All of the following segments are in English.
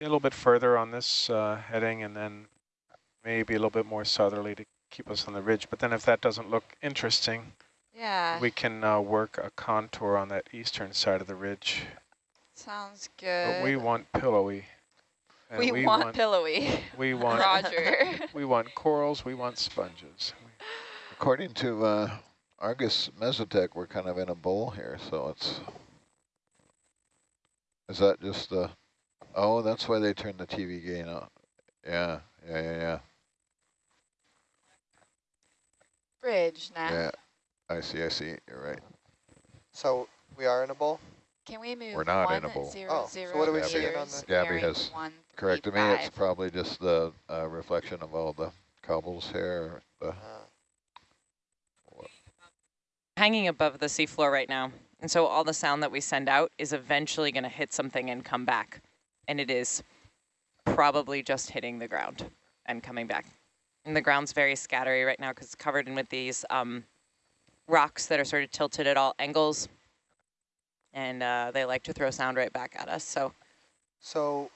a little bit further on this uh, heading and then maybe a little bit more southerly to keep us on the ridge. But then if that doesn't look interesting, Yeah, we can uh, work a contour on that eastern side of the ridge. sounds But good. we want pillowy. And we, want, pillowy. we want Roger. we want corals, we want sponges. According to uh, Argus Mesotech, we're kind of in a bowl here, so it's... Is that just the... Oh, that's why they turned the TV gain up. Yeah, yeah, yeah, yeah. Bridge now. Yeah, I see, I see, you're right. So we are in a bowl? Can we move We're not one in a bowl. zero Oh, so what are we meters seeing on the- Gabby has one, Corrected three, me, it's probably just the uh, reflection of all the cobbles here. The, Uh, hanging above the seafloor right now. And so all the sound that we send out is eventually going to hit something and come back. And it is probably just hitting the ground and coming back. And the ground's very scattery right now because it's covered in with these um, rocks that are sort of tilted at all angles. And uh, they like to throw sound right back at us. So so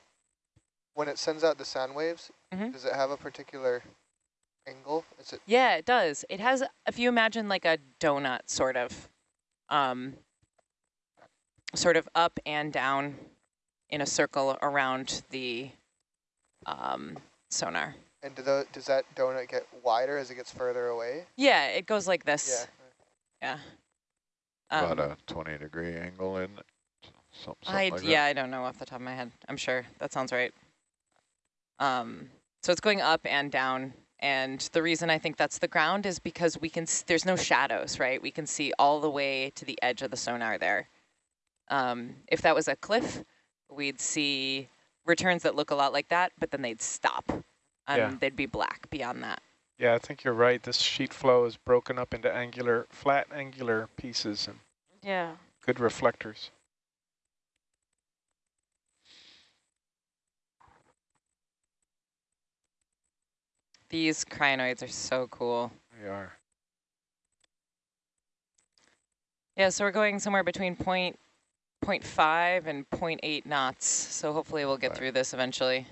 when it sends out the sound waves, Mhm. does it have a particular angle? Is it yeah, it does. It has, if you imagine like a donut sort of, um, sort of up and down in a circle around the um, sonar. and do the, does that donut get wider as it gets further away? Yeah, it goes like this. Yeah. Yeah. about Um, a 20 degree angle in it, something I, like that. yeah, I don't know off the top of my head. I'm sure that sounds right. Um, so it's going up and down. And the reason I think that's the ground is because we can, s- there's no shadows, right? We can see all the way to the edge of the sonar there. Um, if that was a cliff, we'd see returns that look a lot like that, but then they'd stop. And Yeah. they'd be black beyond that. Yeah, I think you're right. This sheet flow is broken up into angular, flat angular pieces and Yeah. good reflectors. These crinoids are so cool. They are. Yeah, so we're going somewhere between point, point 0.5 and 0.8 knots. So hopefully we'll get Right. through this eventually.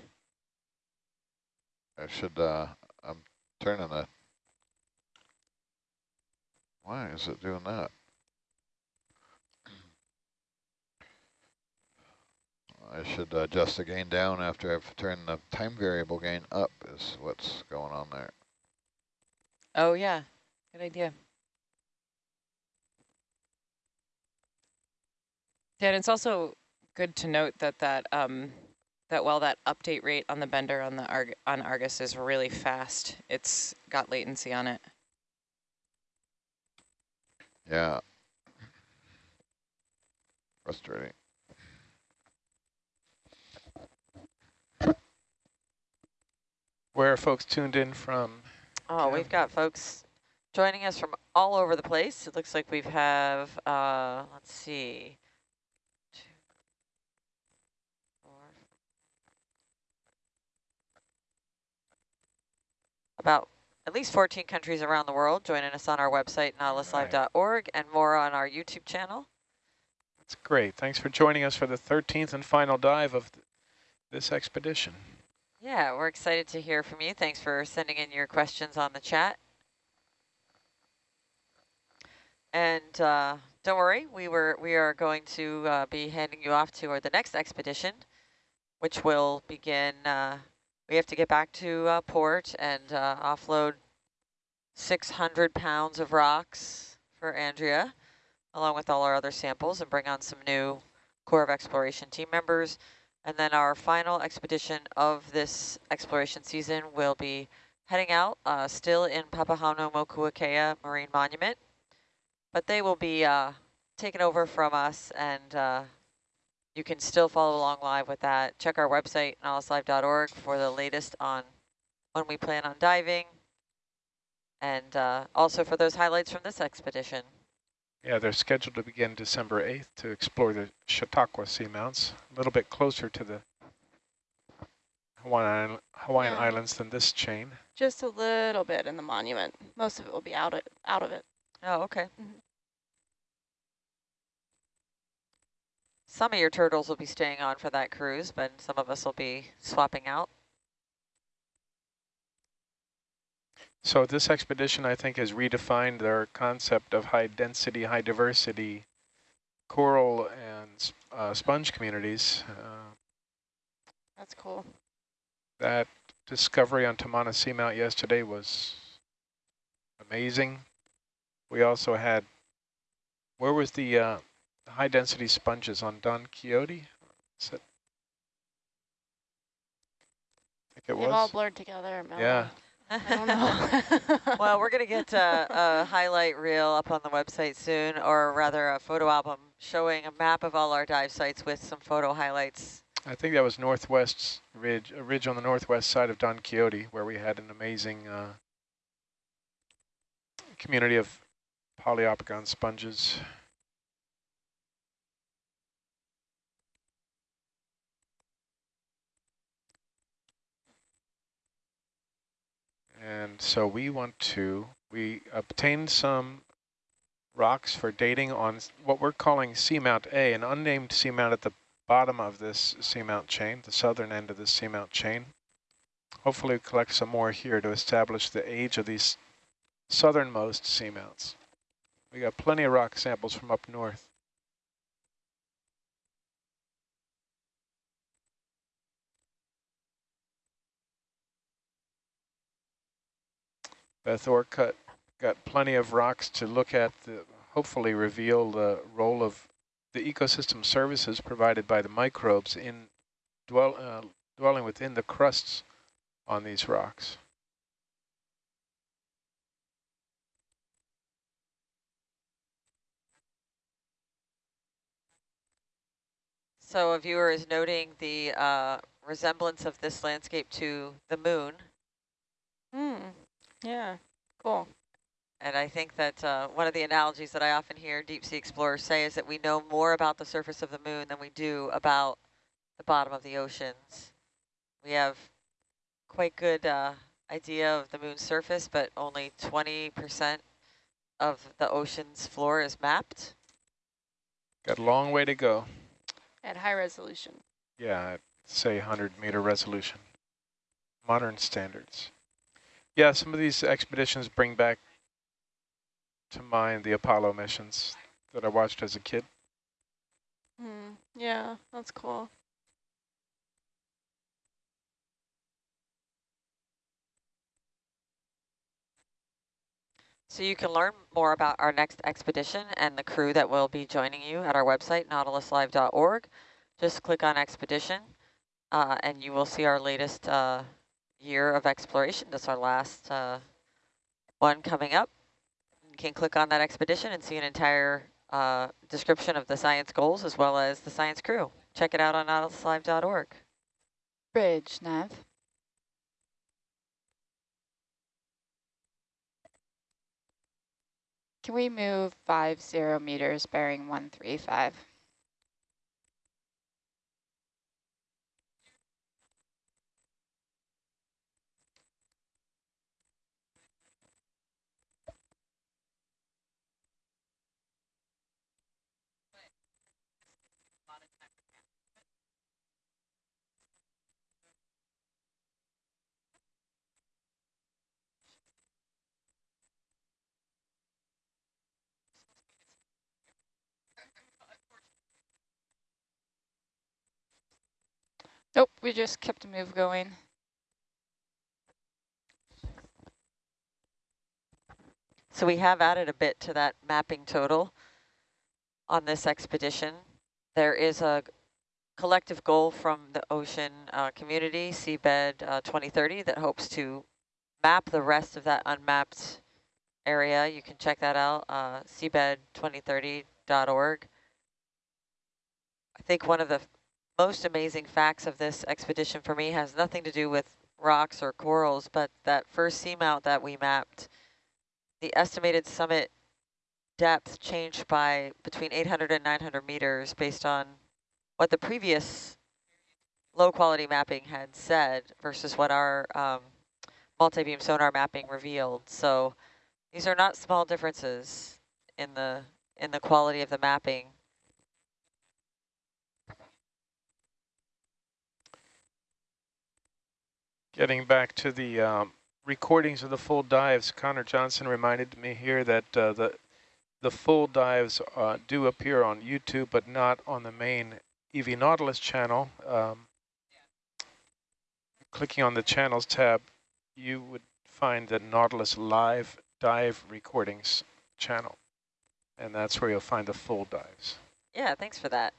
I should, uh, I'm turning the, why is it doing that? I should adjust the gain down after I've turned the time variable gain up is what's going on there. Oh yeah, good idea. Yeah, and it's also good to note that that um, that while that update rate on the bender on the Arg on Argus is really fast, it's got latency on it. Yeah. Frustrating. Where are folks tuned in from? Oh, Okay. we've got folks joining us from all over the place. It looks like we have, uh, let's see, two, four, about at least 14 countries around the world joining us on our website, nautiluslive.org, and more on our YouTube channel. That's great. Thanks for joining us for the 13th and final dive of th this expedition. Yeah, we're excited to hear from you. Thanks for sending in your questions on the chat. And uh, don't worry, we were we are going to uh, be handing you off to our, the next expedition, which will begin. Uh, we have to get back to uh, port and uh, offload 600 pounds of rocks for Andrea, along with all our other samples, and bring on some new Corps of Exploration team members. And then our final expedition of this exploration season will be heading out, uh, still in Papahanaumokuakea Marine Monument, but they will be uh, taken over from us, and uh, you can still follow along live with that. Check our website, nautiluslive.org, for the latest on when we plan on diving, and uh, also for those highlights from this expedition. Yeah, they're scheduled to begin December 8th to explore the Chautauqua seamounts, a little bit closer to the Hawaiian, Isl- Hawaiian Yeah. Islands than this chain. Just a little bit in the monument. Most of it will be out of, out of it. Oh, okay. Some of your turtles will be staying on for that cruise, but some of us will be swapping out. So this expedition, I think, has redefined their concept of high density, high diversity coral and uh, sponge communities. Uh, That's cool. that discovery on Tamana Seamount yesterday was amazing. We also had, where was the uh, high density sponges on Don Quixote? Is it? I think it They've all blurred together. Mellow. Yeah. I don't know. well, we're going to get a, a highlight reel up on the website soon, or rather a photo album showing a map of all our dive sites with some photo highlights. I think that was Northwest Ridge, a ridge on the northwest side of Don Quixote, where we had an amazing uh, community of Poliopogon sponges. And so we want to, we obtained some rocks for dating on what we're calling Seamount A, an unnamed seamount at the bottom of this seamount chain, the southern end of this seamount chain. Hopefully we collect some more here to establish the age of these southernmost seamounts. We got plenty of rock samples from up north. Beth Orcutt got plenty of rocks to look at, the, hopefully reveal the role of the ecosystem services provided by the microbes in dwell, uh, dwelling within the crusts on these rocks. So a viewer is noting the uh, resemblance of this landscape to the moon. Hmm. Yeah. Cool. And I think that uh, one of the analogies that I often hear deep sea explorers say is that we know more about the surface of the moon than we do about the bottom of the oceans. We have quite good uh, idea of the moon's surface, but only 20% of the ocean's floor is mapped. Got a long way to go. At high resolution. Yeah, I'd say 100 meter resolution. Modern standards. Yeah, some of these expeditions bring back to mind the Apollo missions that I watched as a kid. Hmm. Yeah. That's cool. So you can learn more about our next expedition and the crew that will be joining you at our website, nautiluslive.org. Just click on expedition uh, and you will see our latest uh, year of exploration. This our last uh, one coming up. You can click on that expedition and see an entire uh, description of the science goals as well as the science crew. Check it out on nautiluslive.org. Bridge, Nav. Can we move five zero meters bearing 135? Nope, we just kept the move going. So we have added a bit to that mapping total on this expedition. There is a collective goal from the ocean uh, community, Seabed uh, 2030, that hopes to map the rest of that unmapped area. You can check that out, uh, seabed2030.org. I think one of the most amazing facts of this expedition for me has nothing to do with rocks or corals, but that first seamount that we mapped, the estimated summit depth changed by between 800 and 900 meters based on what the previous low quality mapping had said versus what our um, multi-beam sonar mapping revealed. So these are not small differences in the in the quality of the mapping. Getting back to the um, recordings of the full dives, Connor Johnson reminded me here that uh, the the full dives uh, do appear on YouTube, but not on the main EV Nautilus channel. Um, clicking on the channels tab, you would find the Nautilus live dive recordings channel, and that's where you'll find the full dives. Yeah, thanks for that.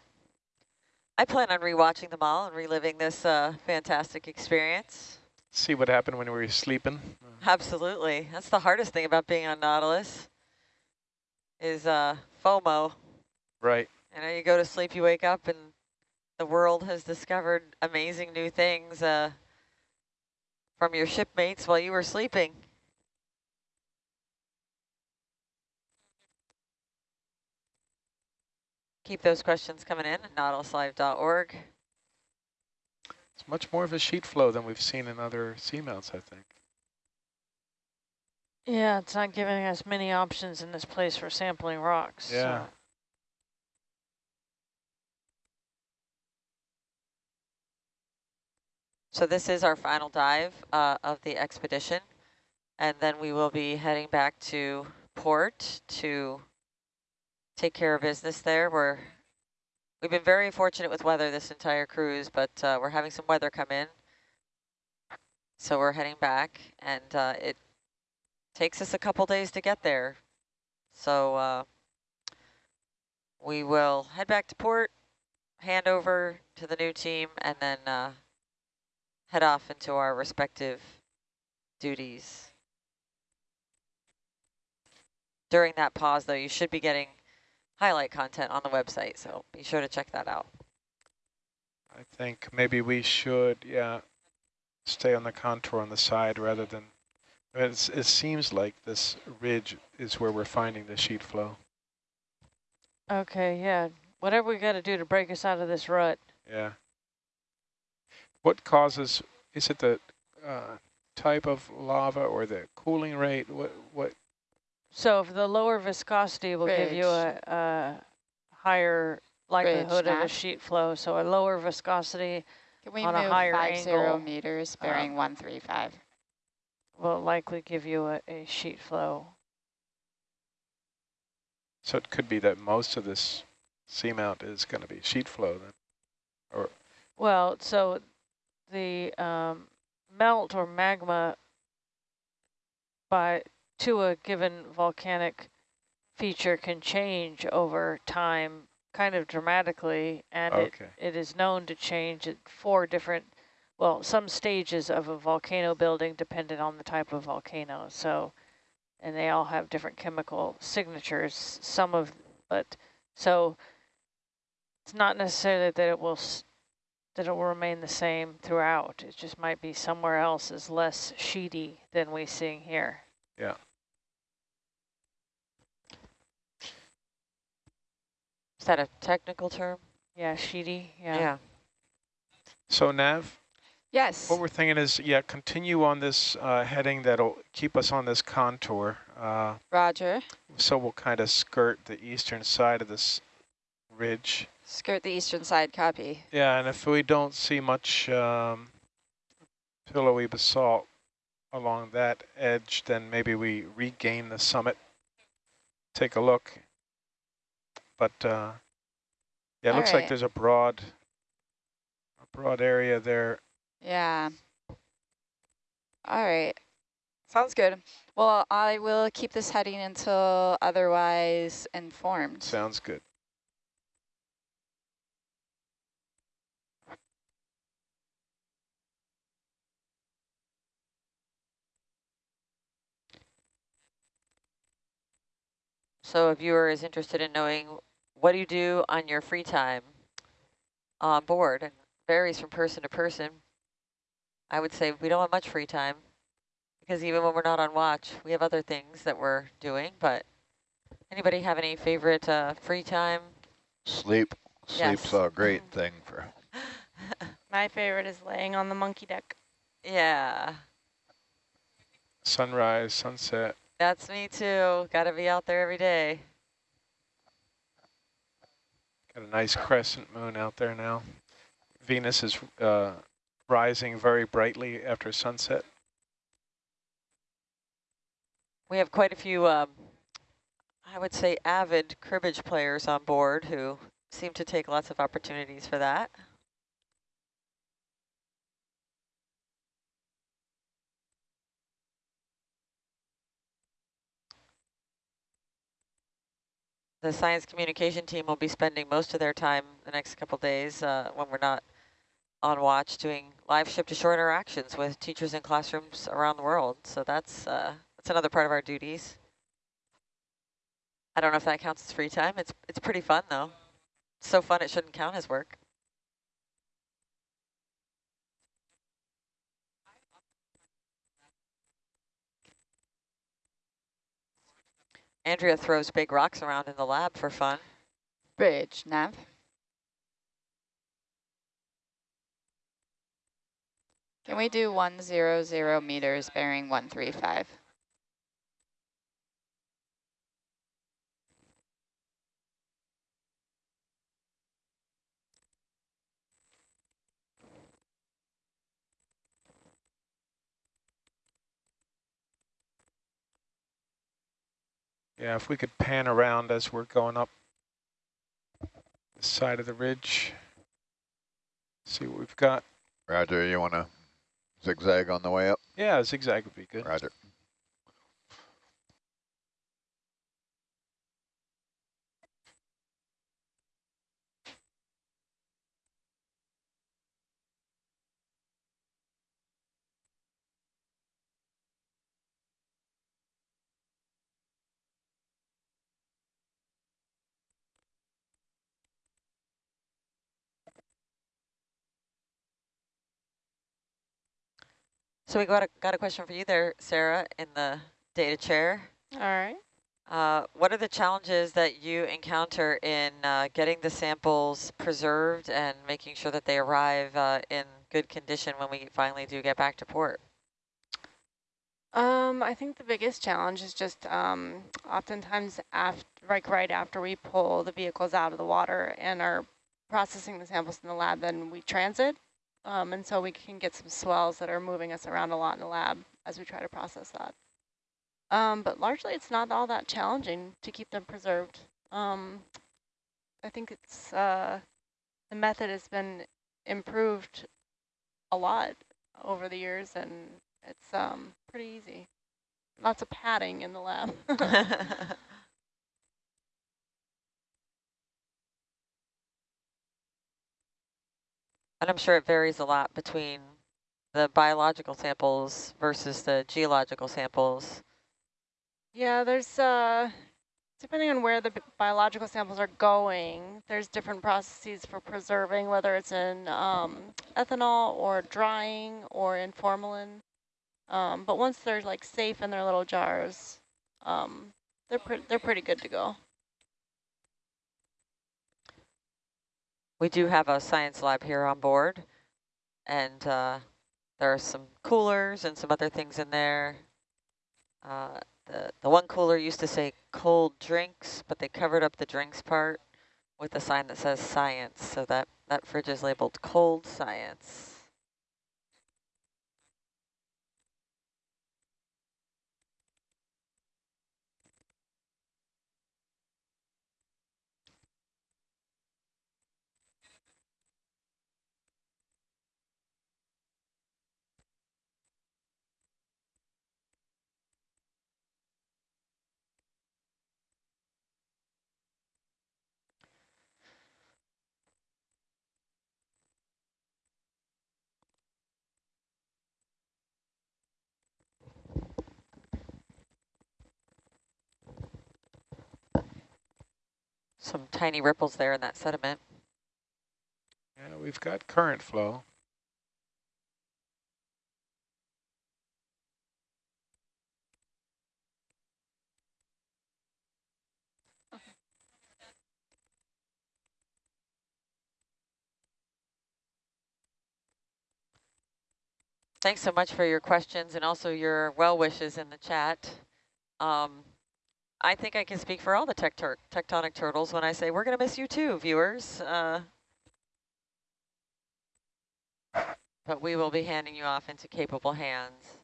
I plan on rewatching them all and reliving this uh, fantastic experience. See what happened when we were sleeping. Absolutely. That's the hardest thing about being on Nautilus is uh, FOMO. Right. You know, you go to sleep, you wake up, and the world has discovered amazing new things uh, from your shipmates while you were sleeping. Keep those questions coming in at nautiluslive.org. It's much more of a sheet flow than we've seen in other seamounts, I think. Yeah, it's not giving us many options in this place for sampling rocks. Yeah. so- So this is our final dive uh, of the expedition. And then we will be heading back to port to take care of business there. We're, we've been very fortunate with weather this entire cruise, but uh, we're having some weather come in. So we're heading back and uh, it takes us a couple days to get there. So uh, we will head back to port, hand over to the new team, and then uh, head off into our respective duties. During that pause, though, you should be getting highlight content on the website, so be sure to check that out. I think maybe we should, yeah, stay on the contour on the side rather than, I it's, it seems like this ridge is where we're finding the sheet flow. Okay, yeah. Whatever we got to do to break us out of this rut. Yeah. What causes, is it the uh, type of lava or the cooling rate? What, what, So if the lower viscosity will give you a, a higher likelihood of a sheet flow. So a lower viscosity Can we On a move higher five zero angle, meters bearing one three five? will likely give you a, a sheet flow. so it could be that most of this seamount is going to be sheet flow then. or Well, so the um, melt or magma by to a given volcanic feature can change over time kind of dramatically and it, it is known to change at four different well some stages of a volcano building dependent on the type of volcano so and they all have different chemical signatures some of but so it's not necessarily that it will that it will remain the same throughout. It just might be somewhere else is less sheety than we seeing here. Yeah. Is that a technical term? Yeah, sheety. Yeah. yeah. So Nav, Yes. what we're thinking is, yeah, continue on this uh, heading that'll keep us on this contour. Uh, Roger. so we'll kind of skirt the eastern side of this ridge. Skirt the eastern side, copy. Yeah, and if we don't see much um, pillowy basalt along that edge, then maybe we regain the summit, take a look. But uh, yeah, it All looks like there's a broad, a broad area there. Yeah. All right. Sounds good. Well, I will keep this heading until otherwise informed. Sounds good. So if a viewer is interested in knowing what do you do on your free time on board and varies from person to person. I would say we don't have much free time because even when we're not on watch, we have other things that we're doing. But anybody have any favorite uh, free time? Sleep. Yes. Sleep's a great thing for My favorite is laying on the monkey deck. yeah, Sunrise, sunset. That's me too. Got to be out there every day. Got a nice crescent moon out there now. Venus is uh, rising very brightly after sunset. We have quite a few, um, I would say, avid cribbage players on board who seem to take lots of opportunities for that. The science communication team will be spending most of their time the next couple days uh, when we're not on watch doing live ship to shore interactions with teachers in classrooms around the world. So that's uh, that's another part of our duties. I don't know if that counts as free time. It's it's pretty fun though. It's so fun it shouldn't count as work. Andrea throws big rocks around in the lab for fun. Bridge, nav. Can we do 100 meters bearing 135? Yeah, if we could pan around as we're going up the side of the ridge. See what we've got. Roger, you want to zigzag on the way up? Yeah, zigzag would be good. Roger. So we got a, got a question for you there, Sarah, in the data chair. All right. Uh, what are the challenges that you encounter in uh, getting the samples preserved and making sure that they arrive uh, in good condition when we finally do get back to port? Um, I think the biggest challenge is just um, oftentimes after, like right after we pull the vehicles out of the water and are processing the samples in the lab, then we transit. Um, and so we can get some swells that are moving us around a lot in the lab as we try to process that. Um, but largely it's not all that challenging to keep them preserved. Um, I think it's, uh, the method has been improved a lot over the years and it's um, pretty easy. Lots of padding in the lab. And I'm sure it varies a lot between the biological samples versus the geological samples. yeah, there's, uh, depending on where the biological samples are going, there's different processes for preserving, whether it's in um, ethanol or drying or in formalin. Um, but once they're like safe in their little jars, um, they're, pre they're pretty good to go. We do have a science lab here on board, and uh, there are some coolers and some other things in there. Uh, the, the one cooler used to say cold drinks, but they covered up the drinks part with a sign that says science, so that, that fridge is labeled cold science. Some tiny ripples there in that sediment. Yeah, we've got current flow. Thanks so much for your questions and also your well wishes in the chat. Um, I think I can speak for all the tectonic turtles when I say we're going to miss you too, viewers. Uh, but we will be handing you off into capable hands.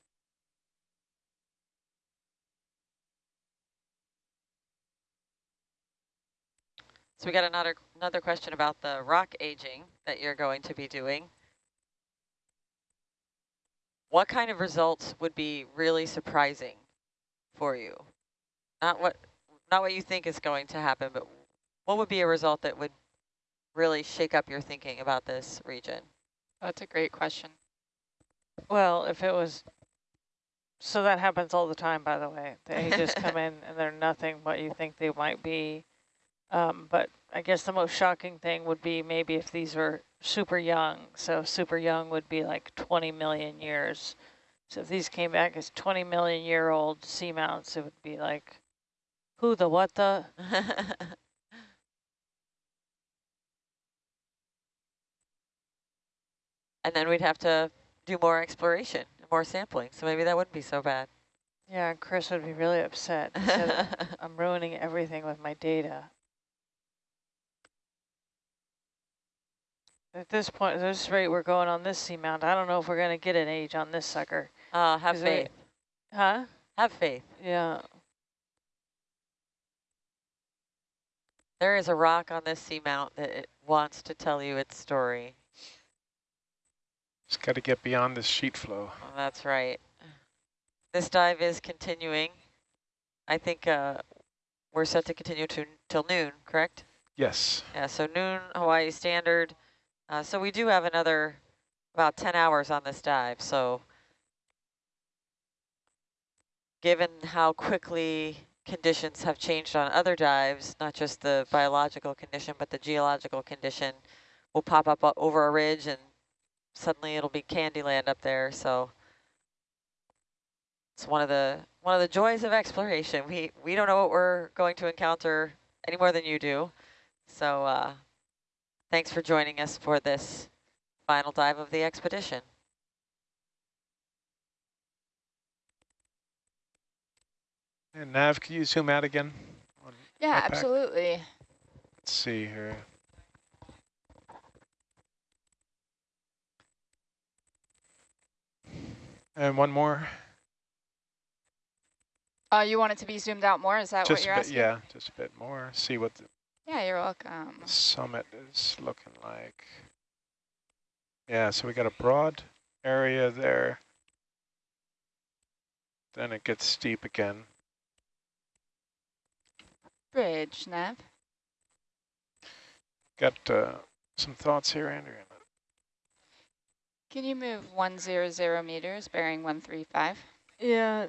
So we got another another question about the rock aging that you're going to be doing. What kind of results would be really surprising for you? Not what not what you think is going to happen, but what would be a result that would really shake up your thinking about this region? That's a great question. Well, if it was, so that happens all the time, by the way. They just come in and they're nothing what you think they might be. Um, but I guess the most shocking thing would be maybe if these were super young. So super young would be like 20 million years. So if these came back as 20 million year old seamounts, it would be like, who the what the? and then we'd have to do more exploration, more sampling. So maybe that wouldn't be so bad. Yeah, Chris would be really upset. I'm ruining everything with my data. At this point, at this rate we're going on this seamount, I don't know if we're going to get an age on this sucker. Uh, have 'Cause faith. we- Huh? Have faith. Yeah. There is a rock on this seamount that it wants to tell you its story. Just got to get beyond this sheet flow. Oh, that's right. This dive is continuing. I think uh, we're set to continue to till noon, correct? Yes. Yeah, so noon Hawaii Standard. Uh, so we do have another about 10 hours on this dive. So given how quickly conditions have changed on other dives, not just the biological condition, but the geological condition, will pop up over a ridge and suddenly it'll be Candyland up there. So it's one of the one of the joys of exploration. We we don't know what we're going to encounter any more than you do. So uh, thanks for joining us for this final dive of the expedition. And Nav, can you zoom out again? Yeah, my pack? absolutely. Let's see here. And one more. Uh, you want it to be zoomed out more? Is that just what you're a bit, asking? yeah, just a bit more. See what the Yeah, you're welcome. summit is looking like. Yeah, so we got a broad area there. Then it gets steep again. Bridge, Nav. Got uh, some thoughts here, Andrew. Can you move 100 meters, bearing 135? Yeah.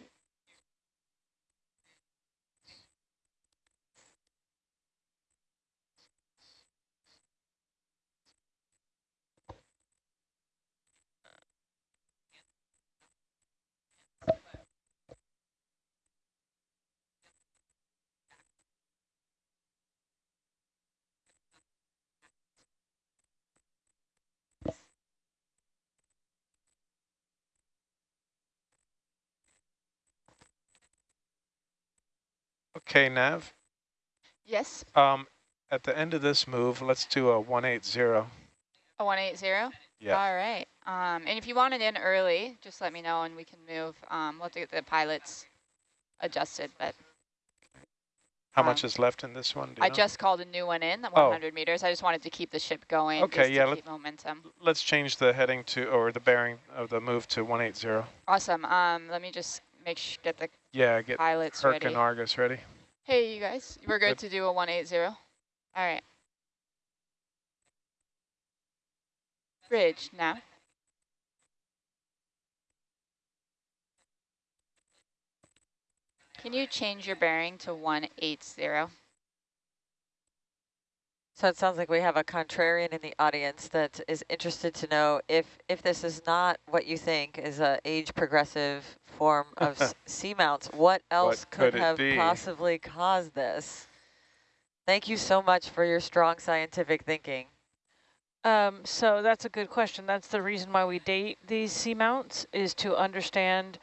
Okay, Nav. Yes, Um, at the end of this move, let's do a 180. a 180? Yeah. All right. Um, and if you want it in early, just let me know and we can move. Um, we'll have to get the pilots adjusted, but How Um, much is left in this one? I know? just called a new one in, the Oh. 100 meters. I just wanted to keep the ship going. Okay, yeah, let- keep momentum. Let's change the heading to, or the bearing of the move to 180. Awesome. Um, let me just make sure get the Yeah, get pilots Herc ready. and Argus ready. Hey, you guys, we're good, Good. to do a 180. All right. Bridge now. Can you change your bearing to 180? So it sounds like we have a contrarian in the audience that is interested to know if if this is not what you think is a age progressive form of s- seamounts, what else could could, have be? possibly caused this? Thank you so much for your strong scientific thinking. Um, so that's a good question. That's the reason why we date these seamounts is to understand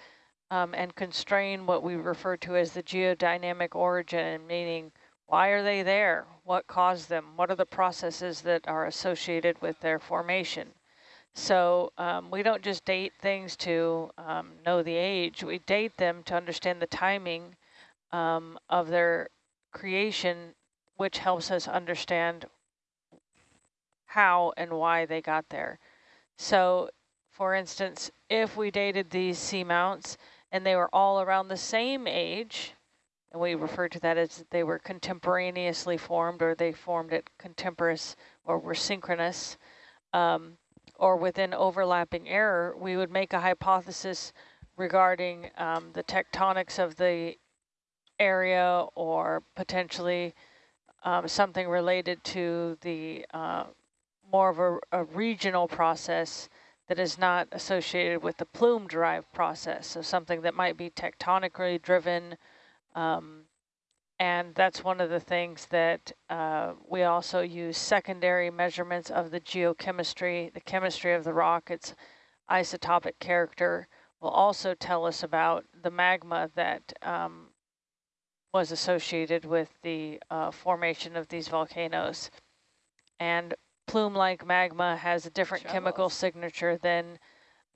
um, and constrain what we refer to as the geodynamic origin, meaning why are they there? What caused them? What are the processes that are associated with their formation? So um, we don't just date things to um, know the age. We date them to understand the timing um, of their creation, which helps us understand how and why they got there. So for instance, if we dated these seamounts and they were all around the same age, and we refer to that as they were contemporaneously formed or they formed at contemporaneous or were synchronous, um, or within overlapping error, we would make a hypothesis regarding um, the tectonics of the area or potentially um, something related to the uh, more of a, a, regional process that is not associated with the plume-derived process, so something that might be tectonically driven, um, and that's one of the things that uh, we also use secondary measurements of the geochemistry, the chemistry of the rock, its isotopic character will also tell us about the magma that um, was associated with the uh, formation of these volcanoes. And plume-like magma has a different chemical signature than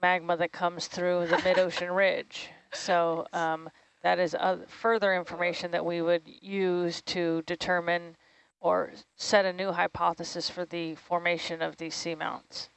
magma that comes through the mid-ocean ridge. So um, that is uh, further information that we would use to determine or set a new hypothesis for the formation of these seamounts.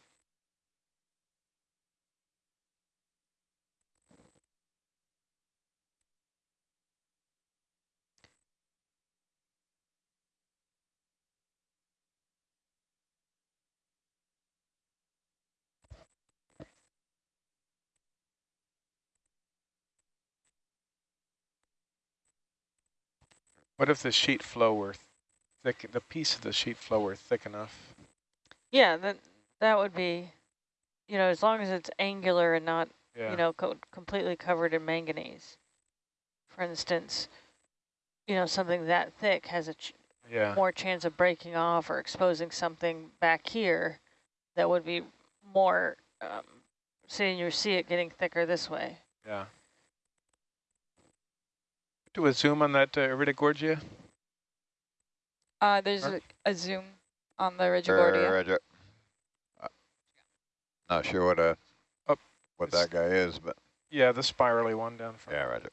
What if the sheet flow were thick, the piece of the sheet flow were thick enough? Yeah, that that would be, you know, as long as it's angular and not, yeah. you know, co completely covered in manganese. For instance, you know, something that thick has a ch yeah. more chance of breaking off or exposing something back here that would be more, um, seeing you see it getting thicker this way. Yeah do a zoom on that uh, Iridogorgia? Uh, there's a, a, zoom on the Iridogorgia. Roger. Uh, not sure what a oh, what that guy is, but yeah, the spirally one down front. Yeah, Roger.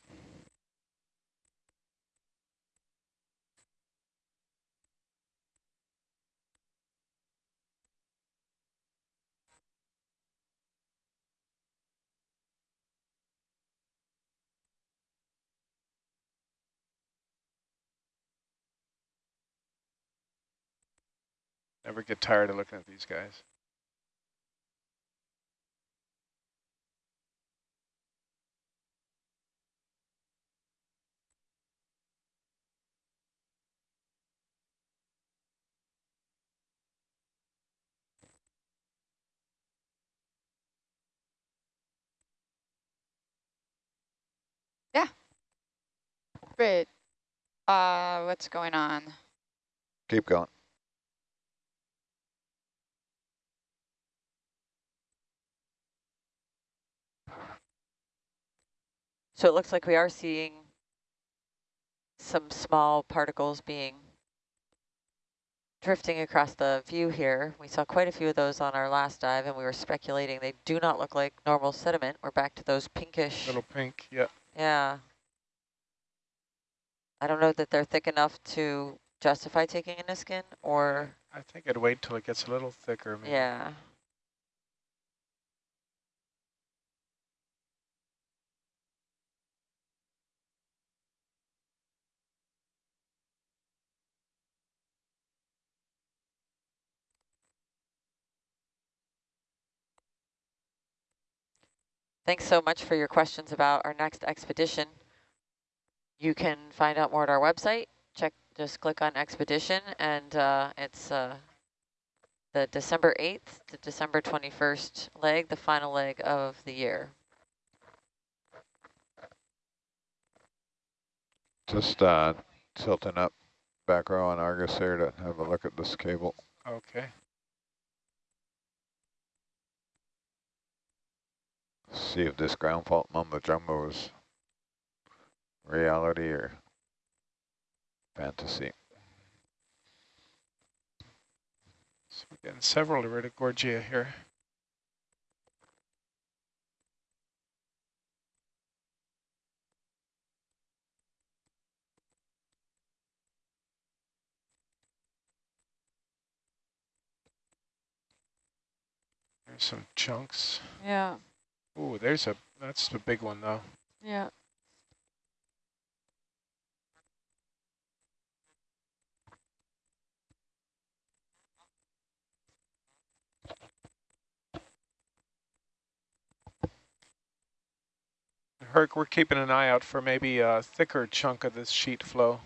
Never get tired of looking at these guys. Yeah. Great. Uh, what's going on? Keep going. So it looks like we are seeing some small particles being drifting across the view here. We saw quite a few of those on our last dive and we were speculating they do not look like normal sediment. We're back to those pinkish. Little pink, yeah. Yeah. I don't know that they're thick enough to justify taking a Niskin or... I think I'd wait till it gets a little thicker. Maybe. Yeah. Thanks so much for your questions about our next expedition. You can find out more at our website. Check, just click on expedition and uh, it's uh, the December 8th to December 21st leg, the final leg of the year. Just uh, tilting up back row on Argus here to have a look at this cable. Okay. See if this ground fault mumbo jumbo is reality or fantasy. So we're getting several Iridogorgia here. There's some chunks. Yeah. Ooh, there's a, that's a big one though. yeah. Herc, we're keeping an eye out for maybe a thicker chunk of this sheet flow,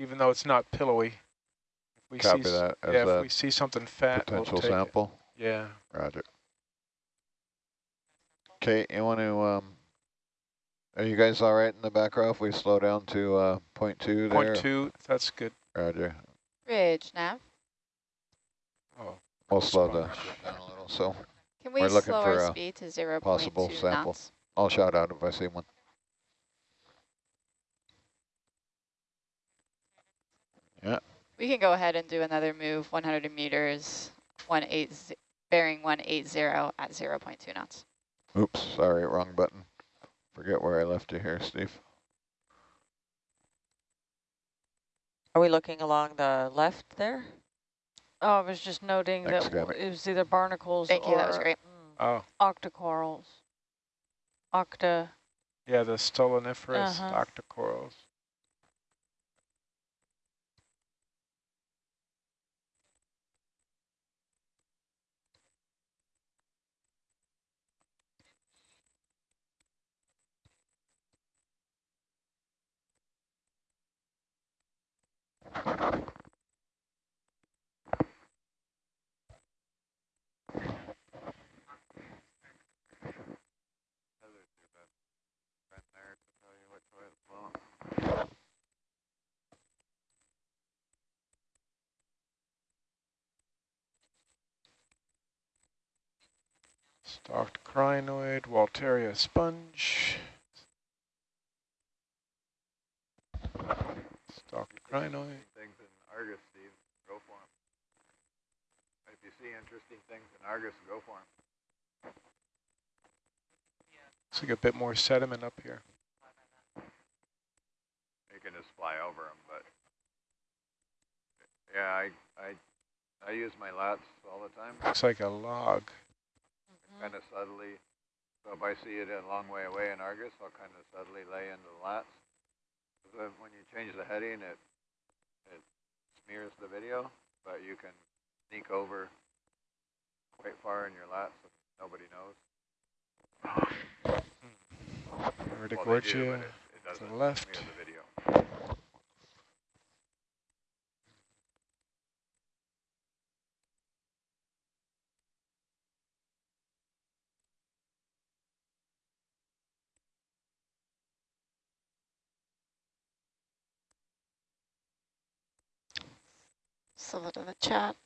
even though it's not pillowy. If we Copy see, that yeah, if we see something fat, we'll potential take it. sample. Yeah. Roger. Kate, you want to, um, are you guys all right in the back row if we slow down to uh, point two there? Point two, that's good. Roger. Bridge, nav. Oh, We'll slow the down a little, so Can we We're looking slow for our speed to 0 possible 0.2 sample. knots? I'll shout out if I see one. Yeah. We can go ahead and do another move, 100 meters, 180, bearing 180 at 0 0.2 knots. Oops, sorry, wrong button. Forget where I left you here, Steve. Are we looking along the left there? Oh, I was just noting Thanks, that Gabby. it was either barnacles Thank you, that was great. mm, oh, octocorals. Octa, yeah, the stoloniferous Uh-huh. octocorals. Stalked crinoid, Walteria sponge. Stalked crinoid. Things in Argus, Steve, go for them. If you see interesting things in Argus, go for them. Looks like a bit more sediment up here. You can just fly over them, but yeah, I I I use my lats all the time, Looks like a log. Mm-hmm. kind of subtly. So if I see it a long way away in Argus, I'll kind of subtly lay into the lats. when you change the heading, it it smears the video, but you can sneak over quite far in your lap so nobody knows. Vertigorgia Well, do, it, it to the left. The video. So the chat.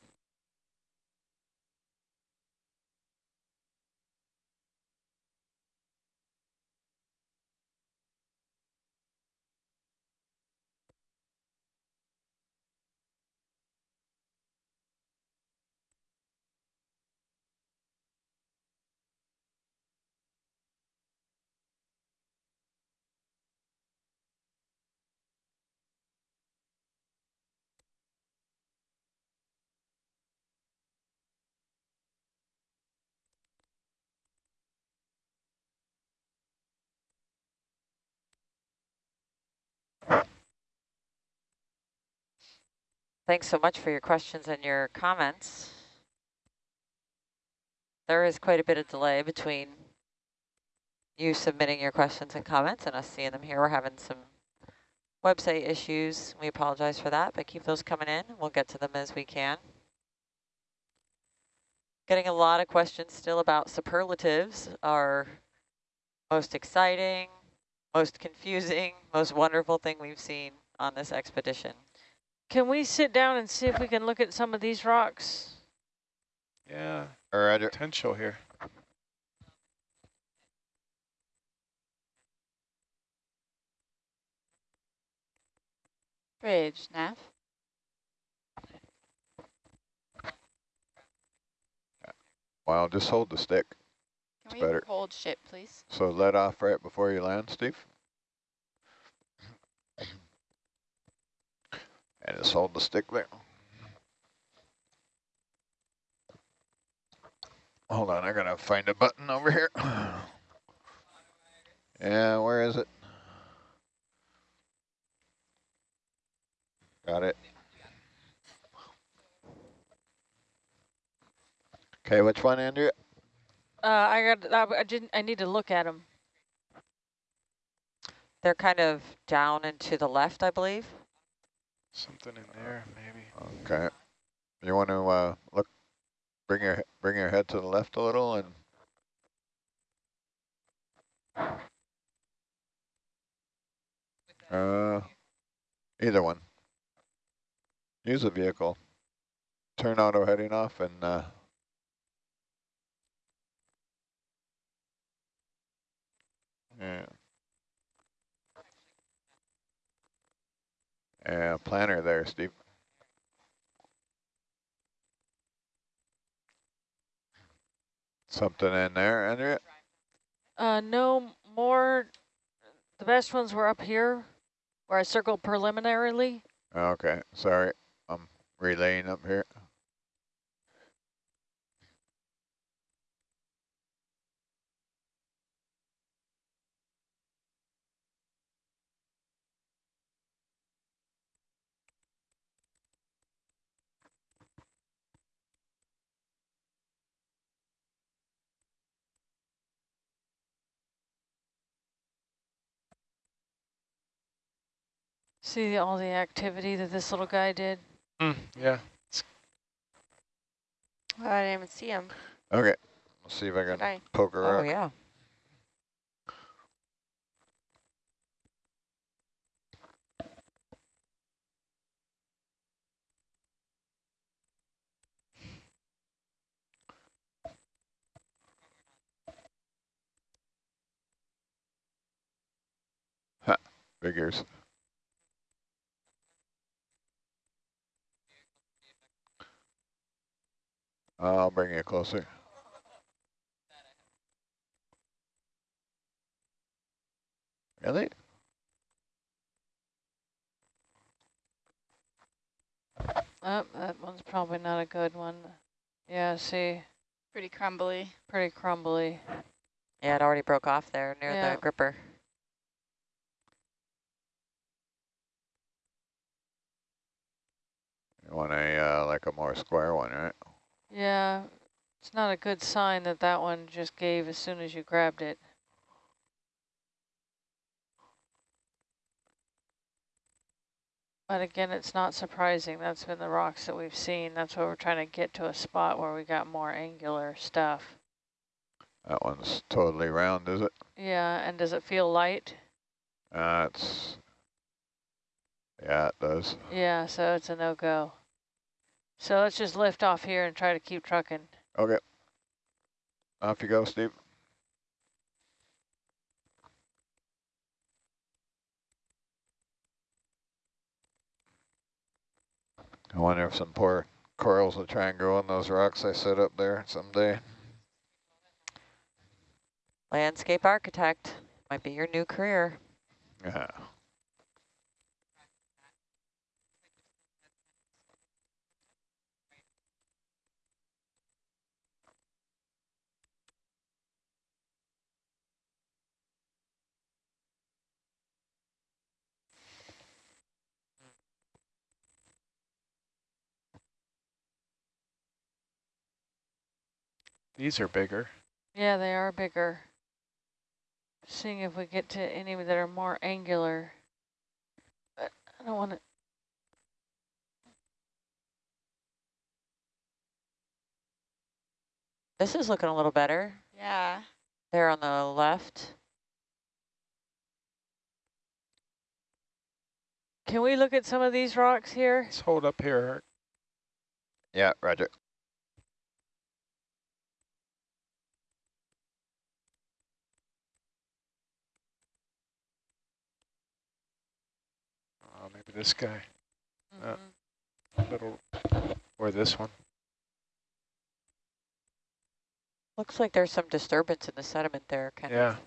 Thanks so much for your questions and your comments. There is quite a bit of delay between you submitting your questions and comments and us seeing them here. We're having some website issues. We apologize for that, but keep those coming in. We'll get to them as we can. Getting a lot of questions still about superlatives, our most exciting, most confusing, most wonderful thing we've seen on this expedition. Can we sit down and see if we can look at some of these rocks? Yeah, Roger. Uh, potential here. Bridge, nav. Wow, just hold the stick. Can It's we better. hold ship, please? So let off right before you land, Steve. And just hold the stick there. hold on, I gotta find a button over here. Yeah, where is it? Got it. Okay, which one, Andrea? Uh, I got. I didn't. I need to look at them. They're kind of down and to the left, I believe. Something in there, maybe. Okay. You want to uh, look, bring your bring your head to the left a little, and uh, either one. Use the vehicle. Turn auto heading off, and uh, yeah. Yeah, planner there, Steve. Something in there, Andrea? Uh, no more. The best ones were up here, where I circled preliminarily. Okay, sorry. I'm relaying up here. See all the activity that this little guy did. Mm, yeah. Oh, I didn't even see him. Okay, let's see if I Did can I? poke her Oh, up. yeah. Figures. I'll bring you closer. Really? Oh, that one's probably not a good one. Yeah, see, Pretty crumbly. pretty crumbly. Yeah, it already broke off there near Yeah. the gripper. You want a, uh, like a more square one, right? Yeah, it's not a good sign that that one just gave as soon as you grabbed it. But again, it's not surprising. That's been the rocks that we've seen. That's why we're trying to get to a spot where we got more angular stuff. That one's totally round, is it? Yeah, and does it feel light? Uh, it's, yeah, it does. Yeah, so it's a no-go. So let's just lift off here and try to keep trucking. Okay. Off you go, Steve. I wonder if some poor corals will try and grow on those rocks I set up there someday. Landscape architect might be your new career. Yeah. These are bigger. Yeah, they are bigger. Seeing if we get to any that are more angular. But I don't want to. This is looking a little better. Yeah. There on the left. Can we look at some of these rocks here? Let's hold up here. Yeah, roger. Oh, maybe this guy, Uh, Mhm. little, or this one. Looks like there's some disturbance in the sediment there, kind Yeah. of.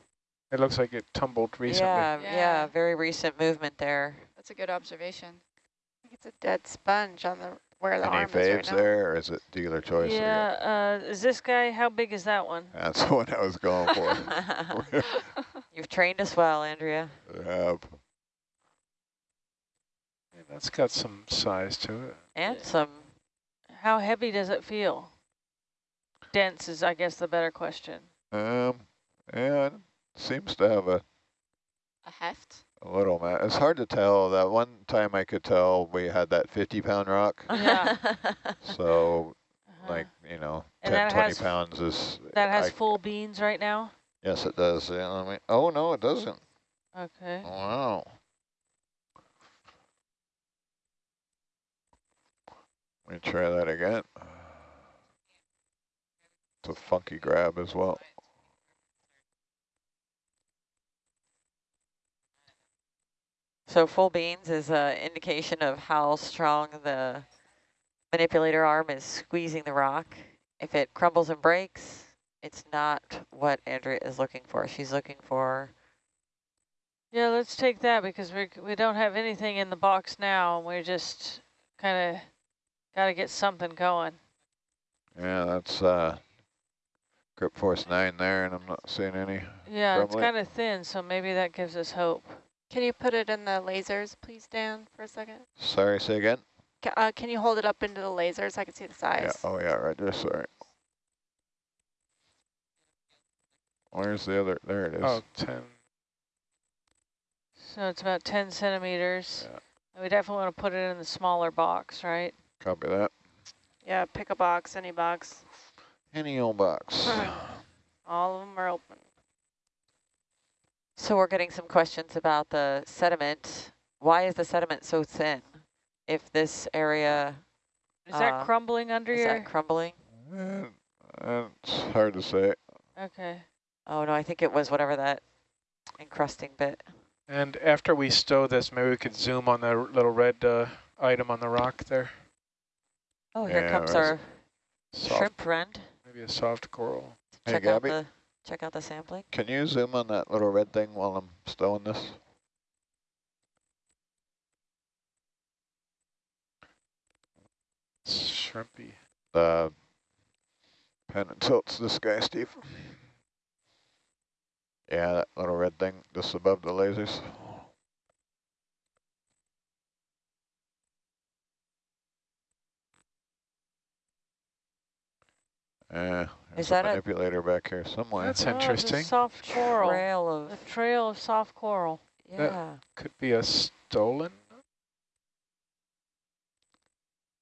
It looks like it tumbled recently. Yeah, yeah, Yeah. very recent movement there. That's a good observation. I think it's a dead sponge on the where the Any arm is right faves there, or is it dealer choice? Yeah, uh, is this guy, how big is that one? That's what I was going for. You've trained us well, Andrea. Yep. Yeah, That's got some size to it. And some, How heavy does it feel? Dense is, I guess, the better question. Um, yeah, it seems to have a, A heft? a little, ma it's hard to tell. That one time I could tell we had that 50 pound rock. Yeah. So Uh-huh. like, you know, And 10, 20 has- pounds is. That has I- full beans right now? Yes, it does. Yeah, I mean, oh, no, it doesn't. Okay. Wow. Let me try that again. It's a funky grab as well. so full beans is an indication of how strong the manipulator arm is squeezing the rock. If it crumbles and breaks, it's not what Andrea is looking for. She's looking for, Yeah, let's take that because we we don't have anything in the box now. and We're just kind of got to get something going. Yeah, that's uh, grip force nine there, and I'm not seeing any. Yeah, it's kind of thin, so maybe that gives us hope. Can you put it in the lasers, please, Dan, for a second? Sorry, say again. Ca uh, can you hold it up into the lasers? so I can see the size? Yeah. size. Oh, yeah, right there. Sorry. Where's the other? There it is. Oh, 10. So it's about 10 centimeters. Yeah. We definitely want to put it in the smaller box, right? Copy that. Yeah, pick a box, any box. Any old box. All of them are open. so we're getting some questions about the sediment. Why is the sediment so thin? If this area, Is Uh, that crumbling under is your? that crumbling? Eh, it's hard to say. okay. Oh no, I think it was whatever that encrusting bit. And after we stow this, maybe we could zoom on the little red uh, item on the rock there. Oh, here Yeah, comes our Soft, shrimp friend. maybe a soft coral. Hey, Check out the check out the sampling. Can you zoom on that little red thing while I'm stowing this? It's shrimpy. The pen and tilts this guy, Steve. Yeah, that little red thing just above the lasers. Uh, there's that a a- manipulator back here somewhere. That's Oh, it's a interesting. soft coral. Trail A of trail of soft coral. yeah. Could be a stolon.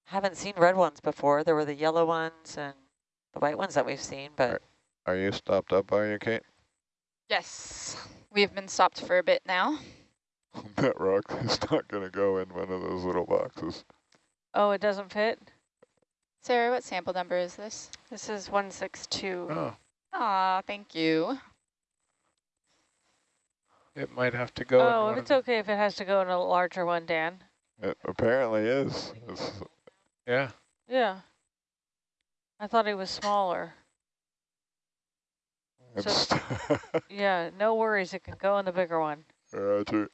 Haven't seen red ones before. There were the yellow ones and the white ones that we've seen, but Are you stopped up, are you, Kate? Yes. We've been stopped for a bit now. that rock is not going to go in one of those little boxes. Oh, it doesn't fit? Sarah, what sample number is this? This is 162. Oh, Aw, thank you. it might have to go. in oh, one if it's okay if it has to go in a larger one, Dan. It apparently is. It's, Yeah. Yeah. I thought it was smaller. it's Yeah, no worries. It can go in the bigger one. Roger.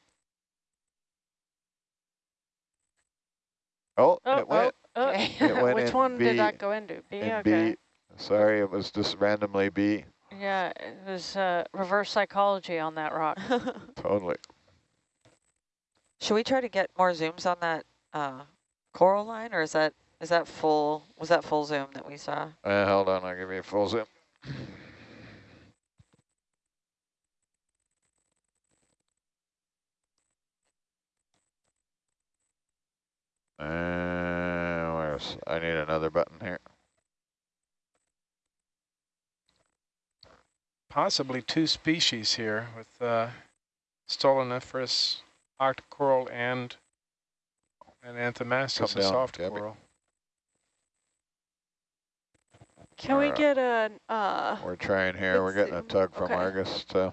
Oh, Oh, it went. oh, Okay. It Which one B- did that go into? B, in okay. B. Sorry, it was just randomly B. Yeah, it was uh, reverse psychology on that rock. Totally. should we try to get more zooms on that uh, coral line, or is that is that full? Was that full zoom that we saw? Uh, hold on, I'll give you a full zoom. Uh, where's, I need another button here. Possibly two species here with uh, Stoloniferous octocoral and an Anthomastus, Come a soft Gabby. coral. Can we Alright. get a, uh, We're trying here. We're getting a tug from Okay. Argus to.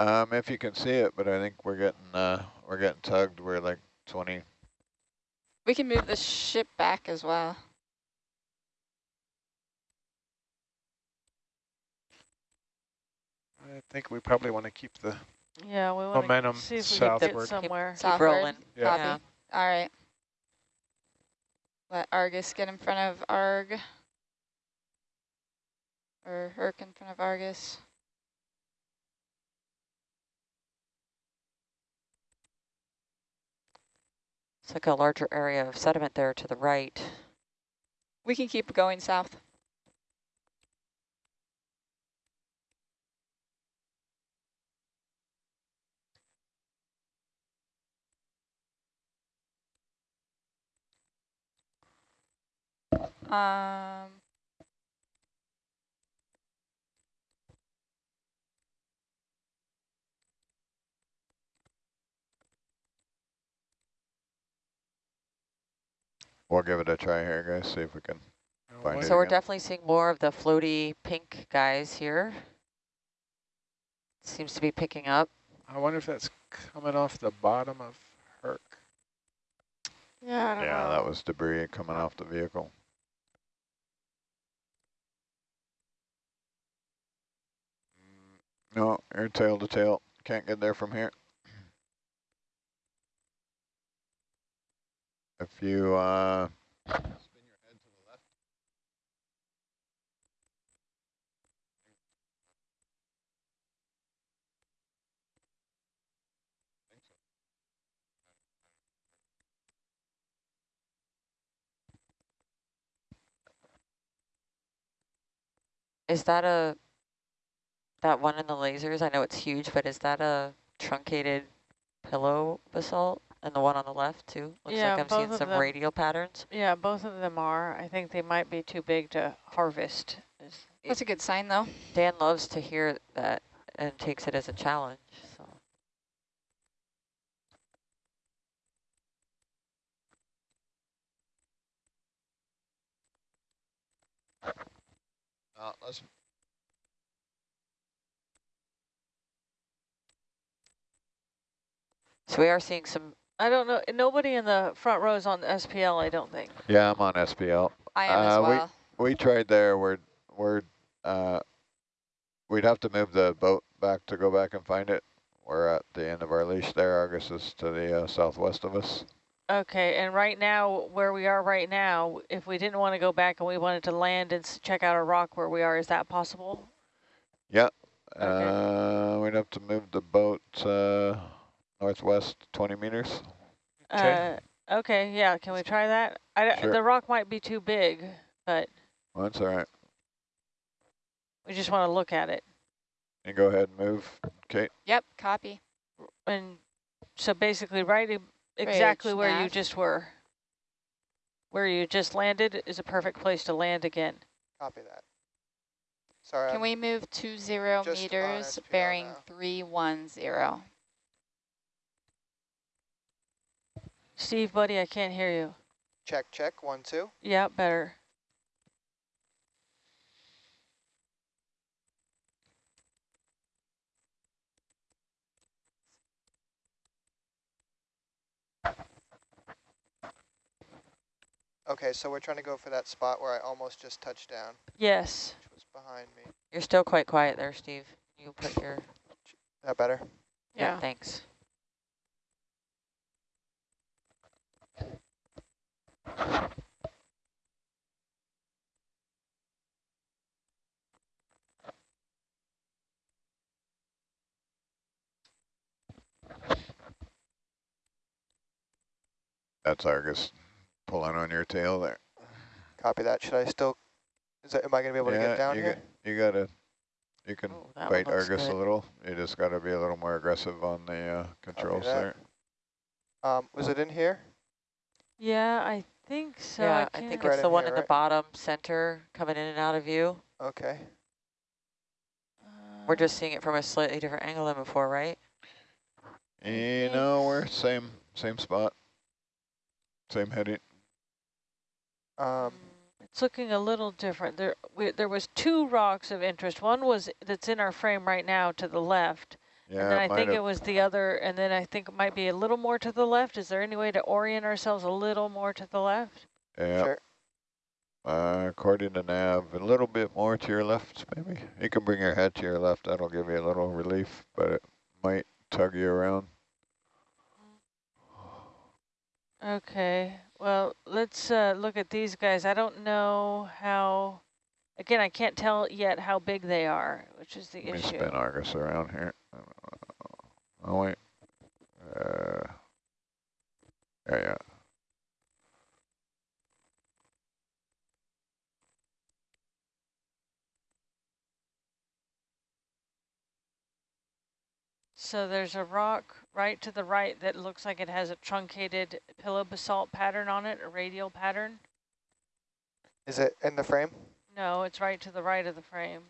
Um, if you can see it, but I think we're getting uh we're getting tugged. We're like twenty. We can move the ship back as well. I think we probably want to keep the Yeah, we want Momentum to see if we southward. can get somewhere. Keep Southward. rolling. Yeah. Copy. Yeah. All right. Let Argus get in front of Arg. Or Herc in front of Argus. It's like a larger area of sediment there to the right. We can keep going south. Um, We'll give it a try here, guys. See if we can. Find what- it So we're again. definitely seeing more of the floaty pink guys here. Seems to be picking up. I wonder if that's coming off the bottom of Herc. Yeah, I don't Yeah, know. that was debris coming off the vehicle. Mm. No, you're tail to tail. Can't get there from here. If you uh, spin your head to the left. Is that a, that one in the lasers? I know it's huge, but is that a truncated pillow basalt? And the one on the left too? Looks Yeah, like I'm seeing some them. radial patterns. Yeah, both of them are. I think they might be too big to harvest. That's a good sign though. Dan loves to hear that and takes it as a challenge, so. Uh, let's So we are seeing some, I don't know. Nobody in the front row is on SPL, I don't think. Yeah, I'm on SPL. I am as Uh, we- well. We tried there. We're we're uh, we'd have to move the boat back to go back and find it. We're at the end of our leash there. Argus is to the uh, southwest of us. Okay, and right now, where we are right now, if we didn't want to go back and we wanted to land and check out a rock where we are, is that possible? Yeah. Uh, we'd have to move the boat uh, northwest 20 meters. Okay. Uh, okay, yeah, can we try that? I, Sure. The rock might be too big, but Well, that's all right. we just want to look at it. And go ahead and move, Kate. Yep, copy. And so basically right exactly Bridge where you just were. Where you just landed is a perfect place to land again. Copy that. Sorry, Can I'm- we move two zero just meters, SPL bearing now. three one zero? Steve, buddy, I can't hear you. check, check, one, two. Yeah, better. Okay, so we're trying to go for that spot where I almost just touched down, Yes. which was behind me. you're still quite quiet there, Steve. You put your, That better? yeah, Yeah. thanks. That's Argus pulling on your tail there. Copy that. Should I still, is that, am I gonna be able to get down you here? Got, you gotta, you can Oh, that one bite looks Argus a little. You just gotta be a little more aggressive on the uh, controls that. there. Um, was it in here? Yeah, I think so. Yeah, I, I think Right it's the one here, in the bottom center coming in and out of view. Okay. We're just seeing it from a slightly different angle than before, right? You know, we're same same spot. Same heading. Um, It's looking a little different. There, we, there was two rocks of interest. One was that's in our frame right now to the left, Yeah, and then I think have- it was the other, and then I think it might be a little more to the left. Is there any way to orient ourselves a little more to the left? Yeah. Sure. Uh, according to nav, a little bit more to your left, maybe. You can bring your head to your left. That'll give you a little relief, but it might tug you around. Okay, well, let's uh, look at these guys. I don't know how, again, I can't tell yet how big they are, which is the Let me issue. spin Argus around here. Oh, wait. Uh, yeah, yeah. So there's a rock right to the right that looks like it has a truncated pillow basalt pattern on it, a radial pattern. is it in the frame? No, it's right to the right of the frame.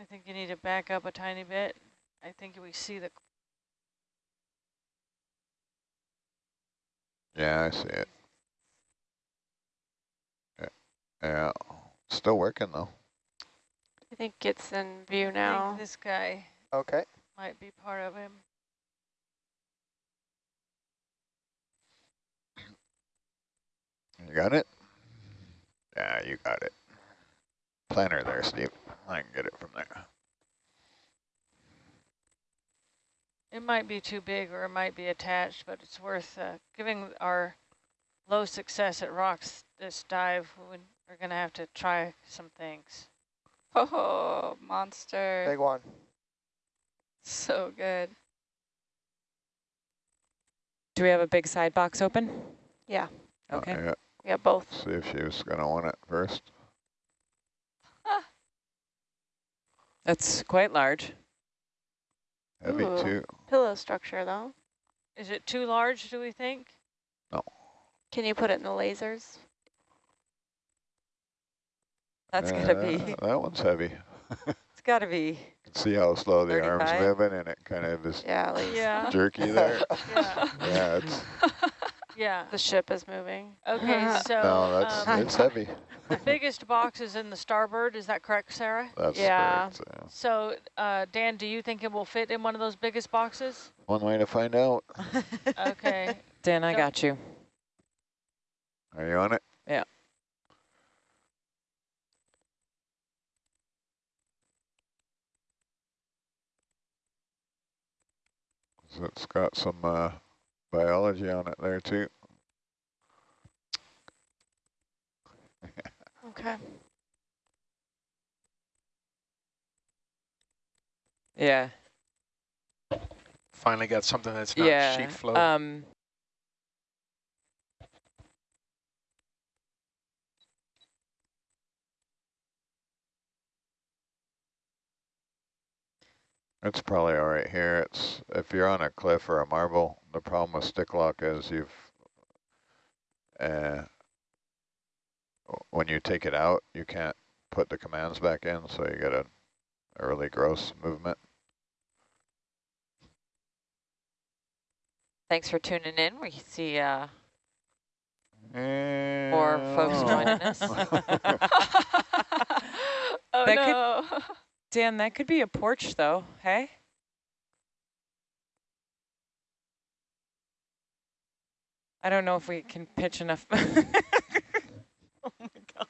I think you need to back up a tiny bit. I think we see the Yeah, I see it. Yeah, yeah. Still working though. I think it's in view I think now. this guy Okay. might be part of him. You got it? Yeah, you got it. Planner there, Steve. I can get it from there. It might be too big or it might be attached, but it's worth uh, giving our low success at rocks this dive. We- We're going to have to try some things. Oh, monster. Big one. So good. Do we have a big side box open? Yeah, Okay. yeah. we have both. See if she was gonna want it first. That's quite large. Heavy Ooh. too. Pillow structure though. Is it too large, do we think? No. Can you put it in the lasers? That's Uh, gotta be, That one's heavy. it's gotta be, See how slow the arm's moving and it kind of is Yeah, at least Yeah, jerky there. yeah, yeah, it's, yeah. the ship is moving. Okay, so no, that's, um, it's heavy. the biggest box is in the starboard. Is that correct, Sarah? That's Yeah. correct, yeah. So, uh, Dan, do you think it will fit in one of those biggest boxes? One way to find out. Okay. Dan, I So- got you. Are you on it? Yeah. So it's got some uh, biology on it there too. Okay. Yeah. Finally got something that's not yeah. sheet flow. Um, It's probably all right here. It's if you're on a cliff or a marble, the problem with stick lock is you've uh, when you take it out, you can't put the commands back in, so you get a, a really gross movement. thanks for tuning in. We see uh, More more folks joining us. oh That could- no. Dan, that could be a porch though, hey? I don't know if we can pitch enough. oh my God.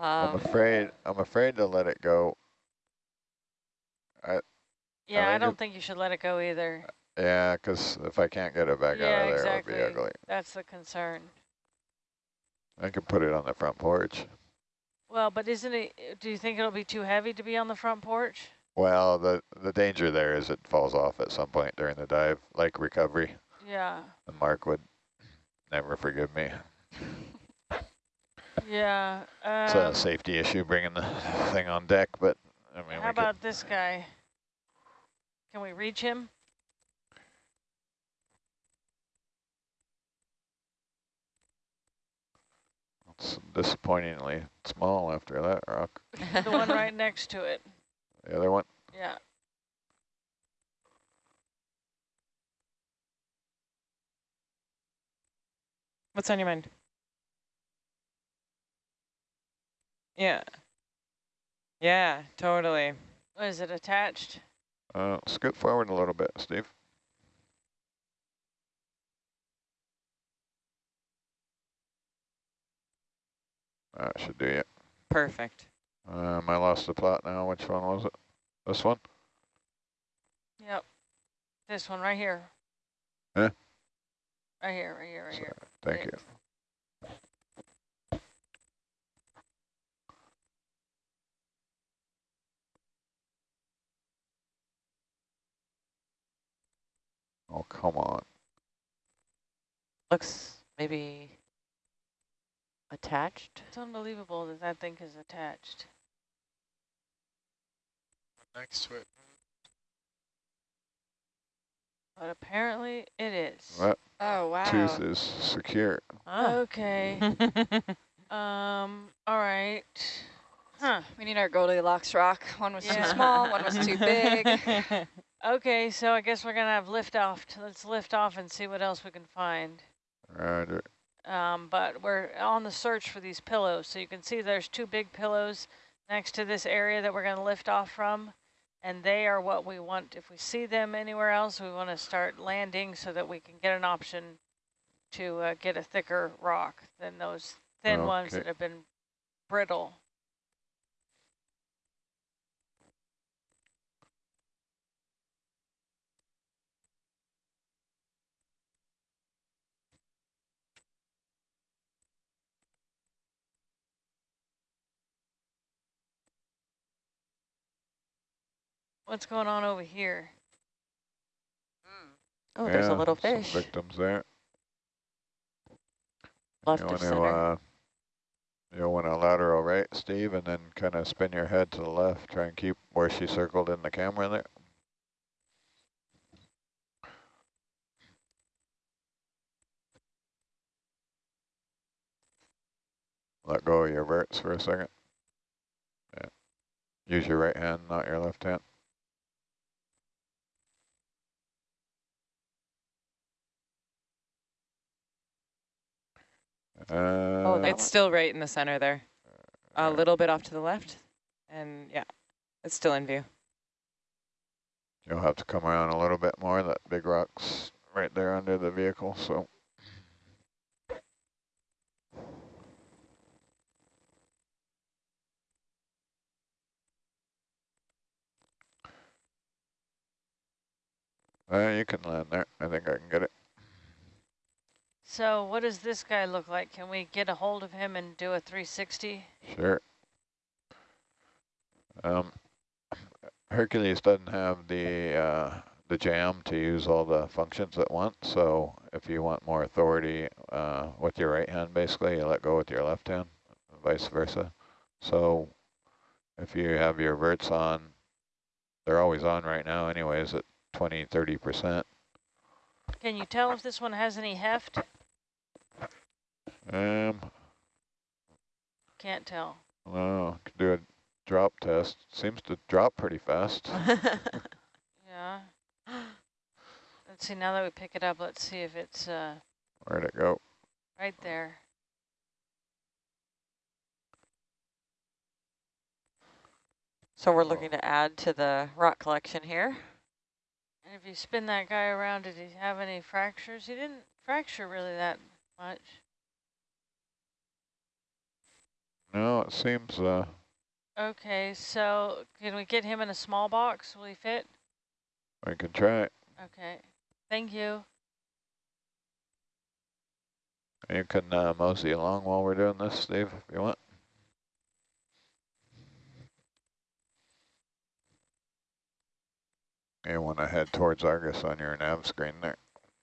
I'm afraid. I'm afraid to let it go. I. Yeah, I think don't think you should let it go either. Yeah, because if I can't get it back Yeah, out of there, exactly. it'll be ugly. That's the concern. I can put it on the front porch. Well, but isn't it, do you think it'll be too heavy to be on the front porch? Well, the the danger there is it falls off at some point during the dive, like recovery. Yeah, Mark would never forgive me. Yeah. Um, it's a um, safety issue bringing the thing on deck, but I mean. How about this guy? Can we reach him? It's disappointingly small after that rock. the one right next to it. The other one? Yeah. What's on your mind? Yeah. Yeah, totally. What is it attached? Uh, scoot forward a little bit, Steve. That should do it. Perfect. Um, I lost the plot now. Which one was it? This one? Yep. This one right here. Huh? Right here, right here, right here. Thank Yeah. you. Oh, come on. Looks maybe attached. It's unbelievable that that thing is attached. Next to it. But apparently it is. That Oh, wow. tooth is secure. Okay. um, all right. Huh. We need our Goldilocks rock. One was Yeah. too small, one was too big. Okay, so I guess we're going to have lift off. Let's lift off and see what else we can find. Roger. Um, but we're on the search for these pillows. So you can see there's two big pillows next to this area that we're going to lift off from. And they are what we want. If we see them anywhere else, we want to start landing so that we can get an option to uh, get a thicker rock than those thin ones that have been brittle. What's going on over here? Oh, there's a Yeah, little some fish victims there. left you of want to, center. uh, you'll want to lateral right, Steve, and then kind of spin your head to the left. Try and keep where she circled in the camera there. Let go of your verts for a second. Yeah. Use your right hand, not your left hand. Uh, it's still right in the center there. A little bit off to the left. And yeah, it's still in view. You'll have to come around a little bit more. That big rock's right there under the vehicle, so. Uh, you can land there. I think I can get it. So what does this guy look like? Can we get a hold of him and do a 360? Sure. Um, Hercules doesn't have the uh, the jam to use all the functions at once. So if you want more authority uh, with your right hand, basically, you let go with your left hand, vice versa. So if you have your verts on, they're always on right now anyways at 20, 30%. Can you tell if this one has any heft? Um, Can't tell. well, could do a drop test. Seems to drop pretty fast. Yeah. Let's see, now that we pick it up, let's see if it's uh, Where'd it go? right there. so we're looking to add to the rock collection here. And if you spin that guy around, did he have any fractures? He didn't fracture really that much. No, it seems uh, Okay, so can we get him in a small box? Will he fit? we can try it. Okay, thank you. You can uh, mosey along while we're doing this, Steve, if you want. You want to head towards Argus on your nav screen there.